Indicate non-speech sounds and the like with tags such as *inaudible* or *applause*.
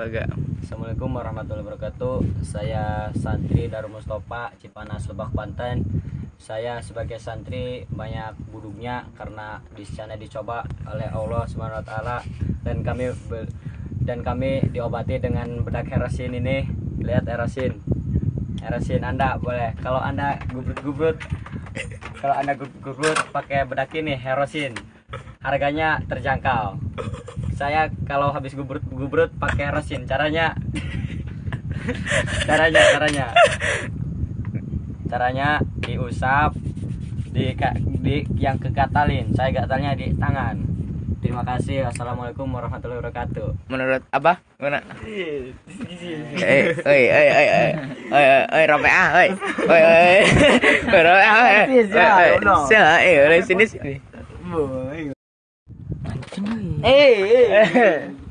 agak. Assalamualaikum warahmatullahi wabarakatuh. Saya santri Darul Mustafa Cipanas Lebak Banten. Saya sebagai santri banyak buduknya karena di sana dicoba oleh Allah Subhanahu wa taala dan kami dan kami diobati dengan bedak herasin ini. Lihat herasin. Herasin Anda boleh. Kalau Anda gubrut-gubrut kalau Anda gubrut pakai bedak ini herosin. Harganya terjangkau. Saya kalau habis gubrut gubrut pakai resin. Caranya. Caranya caranya. Caranya diusap di, di yang kegatalin. Saya gatalnya di tangan. Terima kasih. Assalamualaikum warahmatullahi wabarakatuh. Menurut Abah mana? Eh, oi, oi, oi, oi, oi, oi, oi, rope ah, oi, oi, oi, oi, *laughs* rope ah, oi, eh, oi, sini sini. Eh, eh.